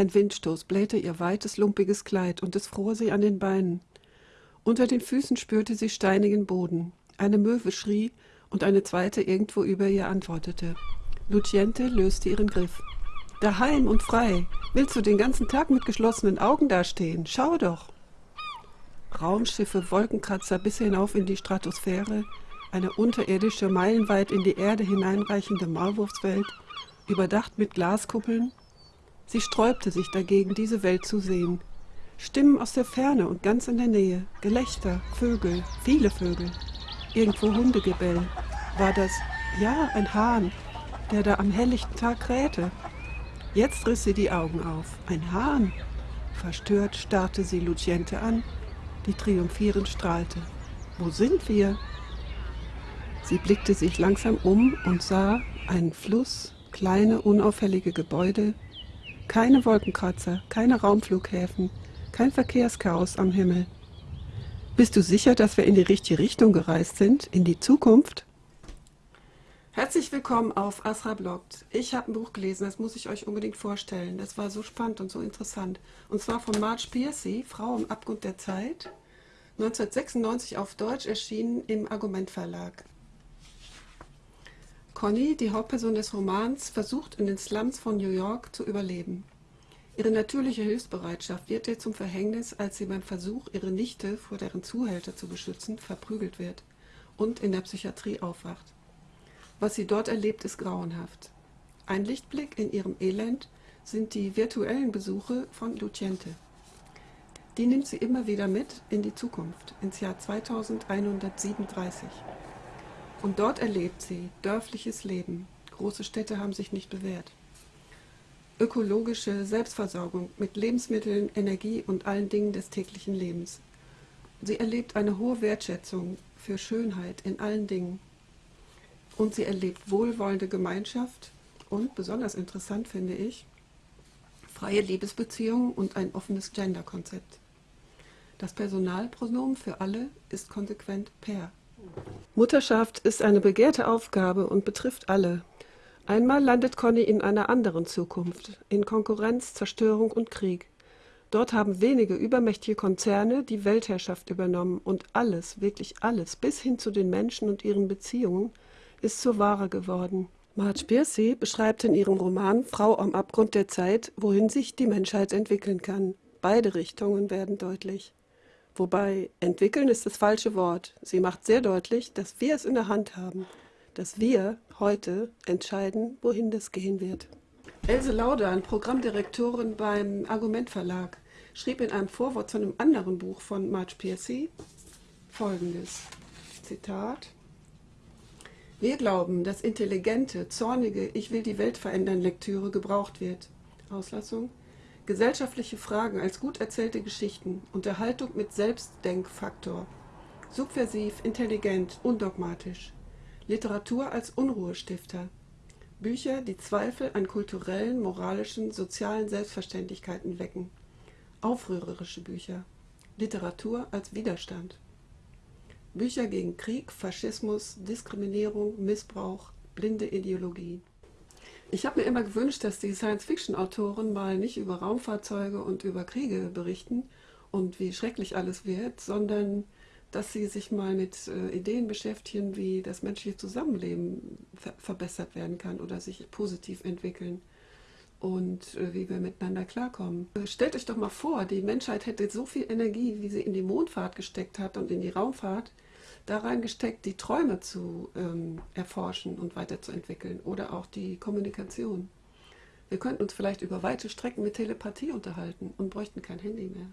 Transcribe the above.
Ein Windstoß blähte ihr weites, lumpiges Kleid und es fror sie an den Beinen. Unter den Füßen spürte sie steinigen Boden. Eine Möwe schrie und eine zweite irgendwo über ihr antwortete. Luciente löste ihren Griff. Daheim und frei. Willst du den ganzen Tag mit geschlossenen Augen dastehen? Schau doch. Raumschiffe, Wolkenkratzer bis hinauf in die Stratosphäre, eine unterirdische, meilenweit in die Erde hineinreichende Maulwurfswelt, überdacht mit Glaskuppeln. Sie sträubte sich dagegen, diese Welt zu sehen. Stimmen aus der Ferne und ganz in der Nähe, Gelächter, Vögel, viele Vögel. Irgendwo Hundegebell. War das, ja, ein Hahn, der da am helllichten Tag krähte. Jetzt riss sie die Augen auf. Ein Hahn. Verstört starrte sie Luciente an, die triumphierend strahlte. Wo sind wir? Sie blickte sich langsam um und sah einen Fluss, kleine, unauffällige Gebäude, keine Wolkenkratzer, keine Raumflughäfen, kein Verkehrschaos am Himmel. Bist du sicher, dass wir in die richtige Richtung gereist sind, in die Zukunft? Herzlich willkommen auf Asra Blogt. Ich habe ein Buch gelesen, das muss ich euch unbedingt vorstellen. Das war so spannend und so interessant. Und zwar von Marge Piercy, Frau im Abgrund der Zeit, 1996 auf Deutsch erschienen im Argument Verlag. Conny, die Hauptperson des Romans, versucht in den Slums von New York zu überleben. Ihre natürliche Hilfsbereitschaft wird ihr zum Verhängnis, als sie beim Versuch, ihre Nichte vor deren Zuhälter zu beschützen, verprügelt wird und in der Psychiatrie aufwacht. Was sie dort erlebt, ist grauenhaft. Ein Lichtblick in ihrem Elend sind die virtuellen Besuche von Luciente. Die nimmt sie immer wieder mit in die Zukunft, ins Jahr 2137. Und dort erlebt sie dörfliches Leben. Große Städte haben sich nicht bewährt. Ökologische Selbstversorgung mit Lebensmitteln, Energie und allen Dingen des täglichen Lebens. Sie erlebt eine hohe Wertschätzung für Schönheit in allen Dingen. Und sie erlebt wohlwollende Gemeinschaft und, besonders interessant finde ich, freie Liebesbeziehungen und ein offenes Gender-Konzept. Das Personalpronomen für alle ist konsequent per. Mutterschaft ist eine begehrte Aufgabe und betrifft alle. Einmal landet Conny in einer anderen Zukunft, in Konkurrenz, Zerstörung und Krieg. Dort haben wenige übermächtige Konzerne die Weltherrschaft übernommen und alles, wirklich alles, bis hin zu den Menschen und ihren Beziehungen, ist zur Ware geworden. Marge Piercy beschreibt in ihrem Roman Frau am Abgrund der Zeit, wohin sich die Menschheit entwickeln kann. Beide Richtungen werden deutlich. Wobei entwickeln ist das falsche Wort. Sie macht sehr deutlich, dass wir es in der Hand haben, dass wir heute entscheiden, wohin das gehen wird. Else Laudan, Programmdirektorin beim Argument Verlag, schrieb in einem Vorwort zu einem anderen Buch von Marge Piercy folgendes, Zitat, Wir glauben, dass intelligente, zornige, ich will die Welt verändern Lektüre gebraucht wird. Auslassung, Gesellschaftliche Fragen als gut erzählte Geschichten, Unterhaltung mit Selbstdenkfaktor, subversiv, intelligent, undogmatisch, Literatur als Unruhestifter, Bücher, die Zweifel an kulturellen, moralischen, sozialen Selbstverständlichkeiten wecken, aufrührerische Bücher, Literatur als Widerstand, Bücher gegen Krieg, Faschismus, Diskriminierung, Missbrauch, blinde Ideologie. Ich habe mir immer gewünscht, dass die Science-Fiction-Autoren mal nicht über Raumfahrzeuge und über Kriege berichten und wie schrecklich alles wird, sondern dass sie sich mal mit äh, Ideen beschäftigen, wie das menschliche Zusammenleben ver verbessert werden kann oder sich positiv entwickeln und äh, wie wir miteinander klarkommen. Äh, stellt euch doch mal vor, die Menschheit hätte so viel Energie, wie sie in die Mondfahrt gesteckt hat und in die Raumfahrt, da reingesteckt, die Träume zu ähm, erforschen und weiterzuentwickeln oder auch die Kommunikation. Wir könnten uns vielleicht über weite Strecken mit Telepathie unterhalten und bräuchten kein Handy mehr.